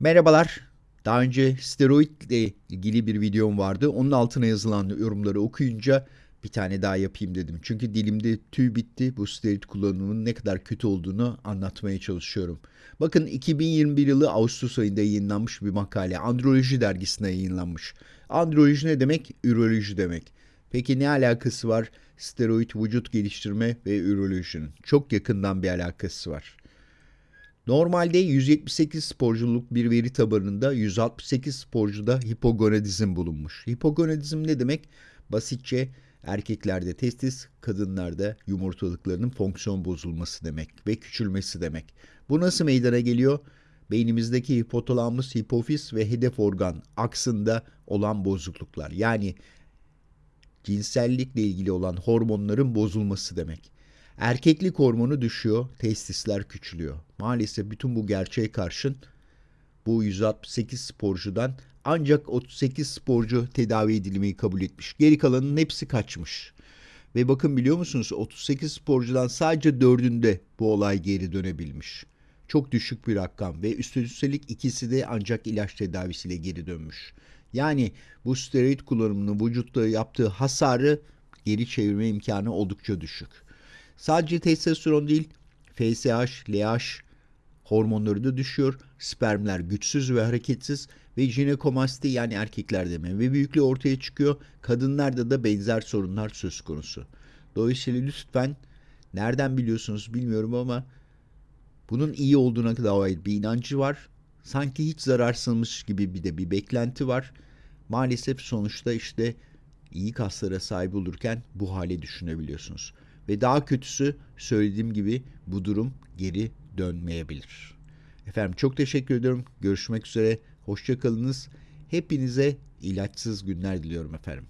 Merhabalar. Daha önce steroid ile ilgili bir videom vardı. Onun altına yazılan yorumları okuyunca bir tane daha yapayım dedim. Çünkü dilimde tüy bitti. Bu steroid kullanımının ne kadar kötü olduğunu anlatmaya çalışıyorum. Bakın 2021 yılı Ağustos ayında yayınlanmış bir makale. Androloji dergisine yayınlanmış. Androloji ne demek? Üroloji demek. Peki ne alakası var steroid vücut geliştirme ve ürolojinin? Çok yakından bir alakası var. Normalde 178 sporculuk bir veri tabanında 168 sporcuda hipogonadizm bulunmuş. Hipogonadizm ne demek? Basitçe erkeklerde testis, kadınlarda yumurtalıklarının fonksiyon bozulması demek ve küçülmesi demek. Bu nasıl meydana geliyor? Beynimizdeki hipotalamus, hipofiz ve hedef organ aksında olan bozukluklar. Yani cinsellikle ilgili olan hormonların bozulması demek. Erkeklik hormonu düşüyor, testisler küçülüyor. Maalesef bütün bu gerçeğe karşın bu 168 sporcudan ancak 38 sporcu tedavi edilmeyi kabul etmiş. Geri kalanın hepsi kaçmış. Ve bakın biliyor musunuz 38 sporcudan sadece 4'ünde bu olay geri dönebilmiş. Çok düşük bir rakam ve üstelik ikisi de ancak ilaç tedavisiyle geri dönmüş. Yani bu steroid kullanımının vücutta yaptığı hasarı geri çevirme imkanı oldukça düşük. Sadece testosteron değil, FSH, LH hormonları da düşüyor. Spermler güçsüz ve hareketsiz ve jinekomasti yani erkeklerde meme büyüklüğü ortaya çıkıyor. Kadınlarda da benzer sorunlar söz konusu. Dolayısıyla lütfen nereden biliyorsunuz bilmiyorum ama bunun iyi olduğuna dair bir inancı var. Sanki hiç zararsızmış gibi bir de bir beklenti var. Maalesef sonuçta işte iyi kaslara sahip olurken bu hale düşünebiliyorsunuz. Ve daha kötüsü söylediğim gibi bu durum geri dönmeyebilir. Efendim çok teşekkür ediyorum. Görüşmek üzere. Hoşçakalınız. Hepinize ilaçsız günler diliyorum efendim.